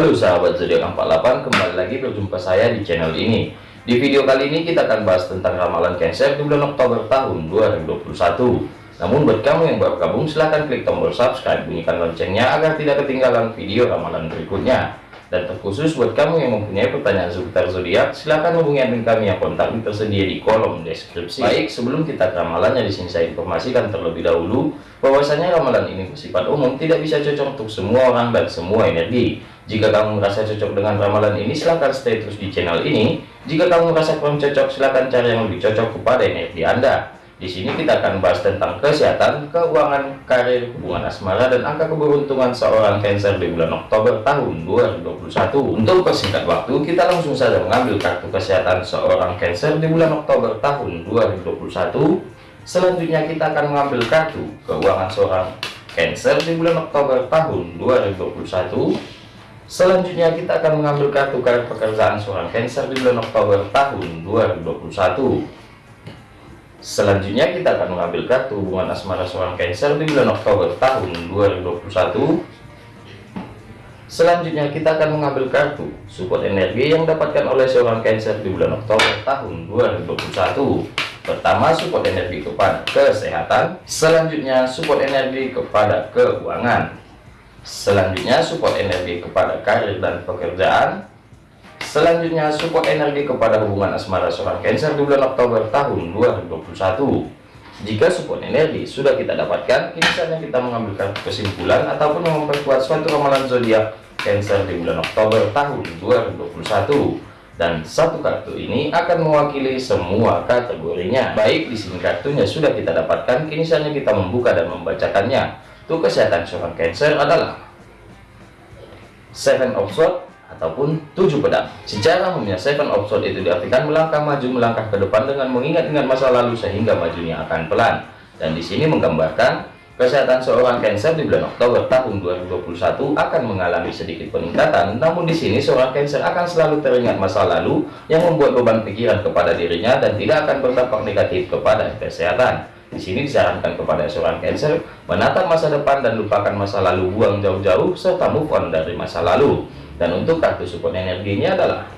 Halo sahabat zodiak 48 kembali lagi berjumpa saya di channel ini di video kali ini kita akan bahas tentang ramalan Cancer di bulan Oktober tahun 2021 namun buat kamu yang baru gabung silahkan klik tombol subscribe bunyikan loncengnya agar tidak ketinggalan video ramalan berikutnya dan terkhusus buat kamu yang mempunyai pertanyaan seputar zodiak, silahkan hubungi admin kami yang kontak tersedia di kolom deskripsi. Baik, sebelum kita ke ramalannya di sini saya informasikan terlebih dahulu bahwasanya ramalan ini bersifat umum, tidak bisa cocok untuk semua orang dan semua energi. Jika kamu merasa cocok dengan ramalan ini, silahkan stay terus di channel ini. Jika kamu merasa kurang cocok, silahkan cari yang lebih cocok kepada energi Anda. Di sini kita akan bahas tentang kesehatan, keuangan, karir, hubungan asmara, dan angka keberuntungan seorang Cancer di bulan Oktober tahun 2021. Untuk persingkat waktu, kita langsung saja mengambil kartu kesehatan seorang Cancer di bulan Oktober tahun 2021. Selanjutnya kita akan mengambil kartu keuangan seorang Cancer di bulan Oktober tahun 2021. Selanjutnya kita akan mengambil kartu karir pekerjaan seorang Cancer di bulan Oktober tahun 2021. Selanjutnya kita akan mengambil kartu hubungan asmara seorang Cancer di bulan Oktober tahun 2021. Selanjutnya kita akan mengambil kartu support energi yang dapatkan oleh seorang Cancer di bulan Oktober tahun 2021. Pertama support energi kepada kesehatan, selanjutnya support energi kepada keuangan. Selanjutnya support energi kepada karir dan pekerjaan, Selanjutnya support energi kepada hubungan asmara seorang Cancer di bulan Oktober tahun 2021. Jika support energi sudah kita dapatkan, kini saatnya kita mengambil kartu kesimpulan ataupun memperkuat suatu ramalan zodiak Cancer di bulan Oktober tahun 2021 dan satu kartu ini akan mewakili semua kategorinya. Baik, di sini kartunya sudah kita dapatkan, kini saatnya kita membuka dan membacakannya. Untuk kesehatan seorang Cancer adalah Seven of Swords, ataupun tujuh pedang. Secara umumnya seven of sword itu diartikan melangkah maju melangkah ke depan dengan mengingat-ingat masa lalu sehingga majunya akan pelan. Dan di sini menggambarkan kesehatan seorang Cancer di bulan Oktober tahun 2021 akan mengalami sedikit peningkatan. Namun di sini seorang Cancer akan selalu teringat masa lalu yang membuat beban pikiran kepada dirinya dan tidak akan berdampak negatif kepada kesehatan. Di sini disarankan kepada seorang Cancer menatap masa depan dan lupakan masa lalu, buang jauh-jauh serta move on dari masa lalu dan untuk kartu support energinya adalah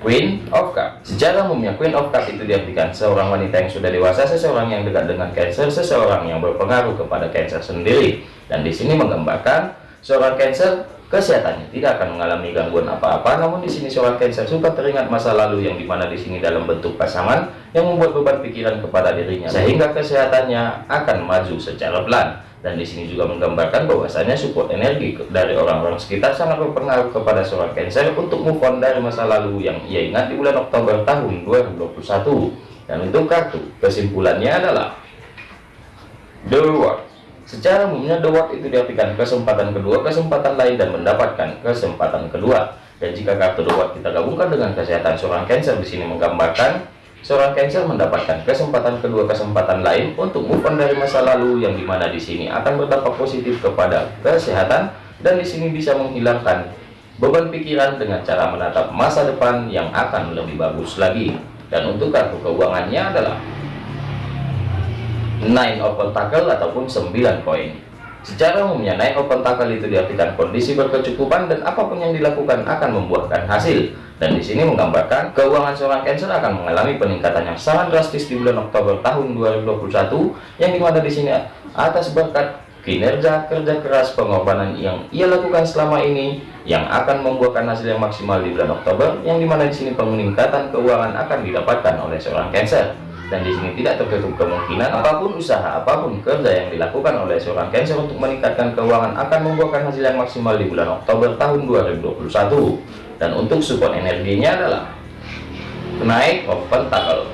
Queen of Cups. Secara umumnya Queen of Cups itu diartikan seorang wanita yang sudah dewasa, seseorang yang dekat dengan Cancer, seseorang yang berpengaruh kepada Cancer sendiri. Dan di sini menggambarkan seorang Cancer kesehatannya tidak akan mengalami gangguan apa-apa. Namun di sini seorang Cancer suka teringat masa lalu yang di mana di sini dalam bentuk pasangan yang membuat beban pikiran kepada dirinya, sehingga kesehatannya akan maju secara pelan dan di sini juga menggambarkan bahwasanya support energi dari orang-orang sekitar sangat berpengaruh kepada seorang Cancer untuk move on dari masa lalu yang ia ingat di bulan Oktober tahun 2021 dan untuk kartu kesimpulannya adalah The secara umumnya The World itu diartikan kesempatan kedua kesempatan lain dan mendapatkan kesempatan kedua dan jika kartu The World kita gabungkan dengan kesehatan seorang Cancer di sini menggambarkan Seorang Cancer mendapatkan kesempatan kedua kesempatan lain untuk move on dari masa lalu yang di mana di sini akan berdampak positif kepada kesehatan dan di sini bisa menghilangkan beban pikiran dengan cara menatap masa depan yang akan lebih bagus lagi. Dan untuk kartu keuangannya adalah Nine of Pentacle ataupun 9 koin. Secara umumnya naik open tackle itu diartikan kondisi berkecukupan dan apa pun yang dilakukan akan membuahkan hasil. Dan di sini menggambarkan keuangan seorang Cancer akan mengalami peningkatan yang sangat drastis di bulan Oktober tahun 2021 yang di mana di sini atas berkat kinerja kerja keras pengorbanan yang ia lakukan selama ini yang akan membuahkan hasil yang maksimal di bulan Oktober yang di mana di sini peningkatan keuangan akan didapatkan oleh seorang Cancer dan di sini tidak tertutup kemungkinan apa pun usaha apa pun kerja yang dilakukan oleh seorang Cancer untuk meningkatkan keuangan akan membuahkan hasil yang maksimal di bulan Oktober tahun 2021 dan untuk support energinya adalah kenaik open tackle.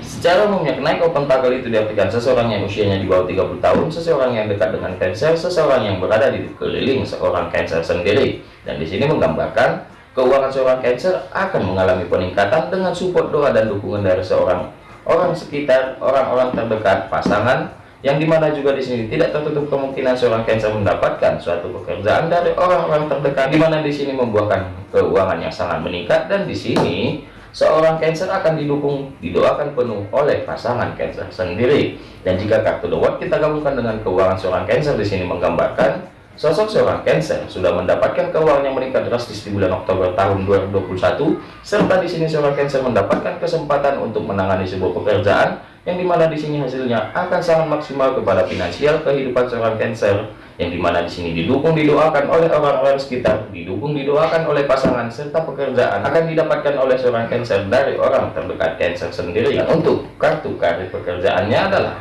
Secara umumnya kenaik open tackle itu diartikan seseorang yang usianya di bawah 30 tahun seseorang yang dekat dengan Cancer seseorang yang berada di keliling seorang Cancer sendiri. Dan di sini menggambarkan keuangan seorang Cancer akan mengalami peningkatan dengan support doa dan dukungan dari seorang orang sekitar, orang-orang terdekat, pasangan, yang di mana juga di sini tidak tertutup kemungkinan seorang Cancer mendapatkan suatu pekerjaan dari orang-orang terdekat, di mana di sini membuahkan keuangan yang sangat meningkat dan di sini seorang Cancer akan didukung, didoakan penuh oleh pasangan Cancer sendiri. Dan jika kartu The kita gabungkan dengan keuangan seorang Cancer di sini menggambarkan Sosok seorang Cancer sudah mendapatkan keuangan yang meningkat drastis di bulan Oktober tahun 2021, serta di sini seorang Cancer mendapatkan kesempatan untuk menangani sebuah pekerjaan yang di mana di sini hasilnya akan sangat maksimal kepada finansial kehidupan seorang Cancer, yang di mana di sini didukung didoakan oleh orang-orang sekitar, didukung didoakan oleh pasangan serta pekerjaan akan didapatkan oleh seorang Cancer dari orang terdekat Cancer sendiri. Dan untuk kartu karir pekerjaannya adalah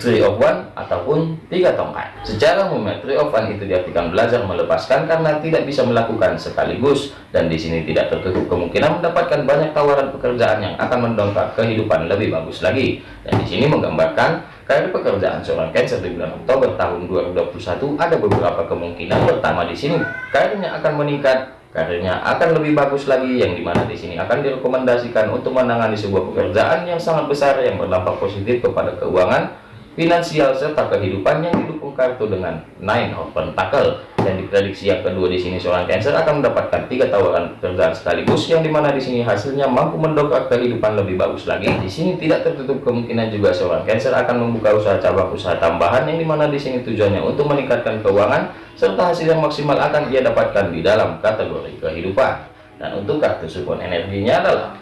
Three of One ataupun tiga tongkat. Secara umum, Three of One itu diartikan belajar melepaskan karena tidak bisa melakukan sekaligus dan di sini tidak tertutup kemungkinan mendapatkan banyak tawaran pekerjaan yang akan mendongkrak kehidupan lebih bagus lagi. Dan di sini menggambarkan karir pekerjaan seorang Cancer di bulan Oktober tahun 2021 ada beberapa kemungkinan. Pertama di sini karirnya akan meningkat karirnya akan lebih bagus lagi yang di mana di sini akan direkomendasikan untuk menangani sebuah pekerjaan yang sangat besar yang berdampak positif kepada keuangan finansial serta kehidupan yang didukung kartu dengan Nine of Pentacle dan diprediksi yang kedua di sini seorang Cancer akan mendapatkan tiga tawaran pekerjaan sekaligus yang di mana di sini hasilnya mampu mendongkrak kehidupan lebih bagus lagi. Di sini tidak tertutup kemungkinan juga seorang Cancer akan membuka usaha cabang usaha tambahan yang di mana di sini tujuannya untuk meningkatkan keuangan serta hasil yang maksimal akan ia dapatkan di dalam kategori kehidupan. Dan untuk kartu support energinya adalah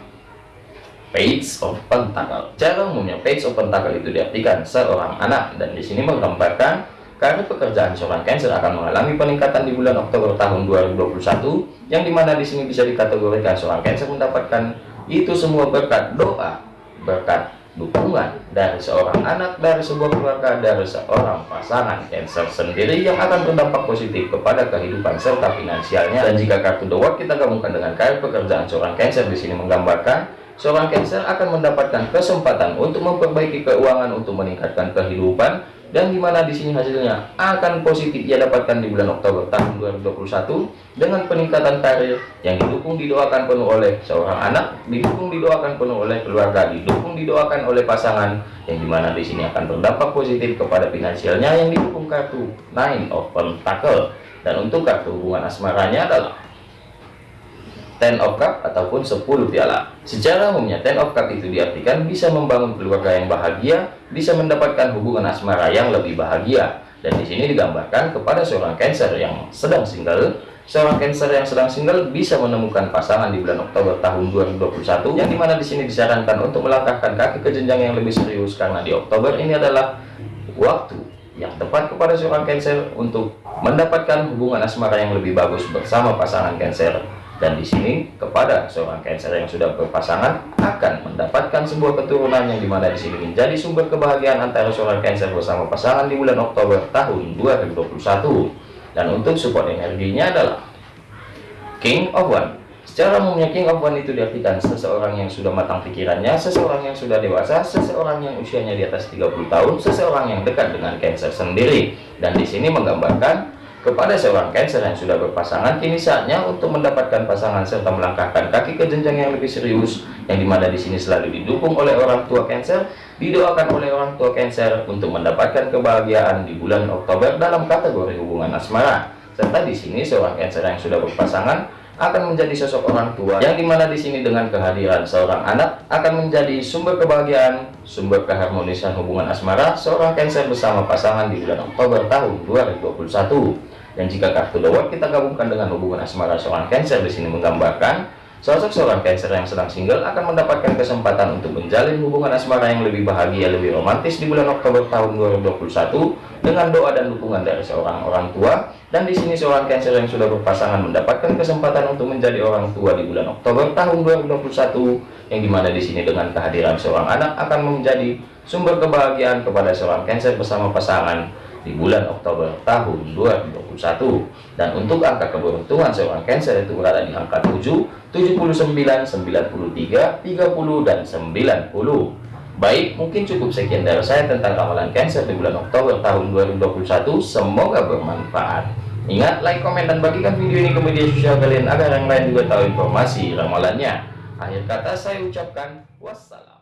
Page of Pentacle. Cara umumnya Page of Pentacle itu diartikan seorang anak dan di sini menggambarkan karena pekerjaan seorang Cancer akan mengalami peningkatan di bulan Oktober tahun 2021 yang di mana di sini bisa dikategorikan seorang Cancer mendapatkan itu semua berkat doa, berkat dukungan dari seorang anak, dari sebuah keluarga, dari seorang pasangan Cancer sendiri yang akan berdampak positif kepada kehidupan serta finansialnya. Dan jika kartu World kita gabungkan dengan karir pekerjaan seorang Cancer di sini menggambarkan seorang Cancer akan mendapatkan kesempatan untuk memperbaiki keuangan untuk meningkatkan kehidupan dan di mana di sini hasilnya akan positif ia dapatkan di bulan Oktober tahun 2021 dengan peningkatan karir yang didukung didoakan penuh oleh seorang anak, didukung didoakan penuh oleh keluarga, didukung didoakan oleh pasangan yang di mana di sini akan berdampak positif kepada finansialnya yang didukung kartu Nine of Pentacle dan untuk kartu hubungan asmaranya adalah Ten of Cup ataupun 10 piala. Secara umumnya Ten of Cup itu diartikan bisa membangun keluarga yang bahagia, bisa mendapatkan hubungan asmara yang lebih bahagia. Dan di sini digambarkan kepada seorang Cancer yang sedang single, seorang Cancer yang sedang single bisa menemukan pasangan di bulan Oktober tahun 2021 yang di mana di sini disarankan untuk melangkahkan kaki ke jenjang yang lebih serius karena di Oktober ini adalah waktu yang tepat kepada seorang Cancer untuk mendapatkan hubungan asmara yang lebih bagus bersama pasangan Cancer dan di sini kepada seorang Cancer yang sudah berpasangan akan mendapatkan sebuah keturunan yang di mana di sini menjadi sumber kebahagiaan antara seorang Cancer bersama pasangan di bulan Oktober tahun 2021 dan untuk support energinya adalah King of One. Secara umumnya King of One itu diartikan seseorang yang sudah matang pikirannya seseorang yang sudah dewasa seseorang yang usianya di atas 30 tahun seseorang yang dekat dengan Cancer sendiri. Dan di sini menggambarkan kepada seorang Cancer yang sudah berpasangan, kini saatnya untuk mendapatkan pasangan serta melangkahkan kaki ke jenjang yang lebih serius, yang di mana di sini selalu didukung oleh orang tua Cancer, didoakan oleh orang tua Cancer untuk mendapatkan kebahagiaan di bulan Oktober dalam kategori hubungan asmara. Serta di sini seorang Cancer yang sudah berpasangan akan menjadi sosok orang tua yang di mana di sini dengan kehadiran seorang anak akan menjadi sumber kebahagiaan, sumber keharmonisan hubungan asmara seorang Cancer bersama pasangan di bulan Oktober tahun 2021. Dan jika kartu The kita gabungkan dengan hubungan asmara seorang Cancer di sini menggambarkan sosok seorang Cancer yang sedang single akan mendapatkan kesempatan untuk menjalin hubungan asmara yang lebih bahagia, lebih romantis di bulan Oktober tahun 2021 dengan doa dan dukungan dari seorang orang tua. Dan di sini seorang Cancer yang sudah berpasangan mendapatkan kesempatan untuk menjadi orang tua di bulan Oktober tahun 2021 yang di mana di sini dengan kehadiran seorang anak akan menjadi sumber kebahagiaan kepada seorang Cancer bersama pasangan di bulan Oktober tahun 2021 dan untuk angka keberuntungan seorang Cancer itu berada di angka 7 79 93 30 dan 90 baik mungkin cukup sekian dari saya tentang ramalan Cancer di bulan Oktober tahun 2021 semoga bermanfaat. Ingat like komen dan bagikan video ini ke media sosial kalian agar yang lain juga tahu informasi ramalannya. Akhir kata saya ucapkan wassalam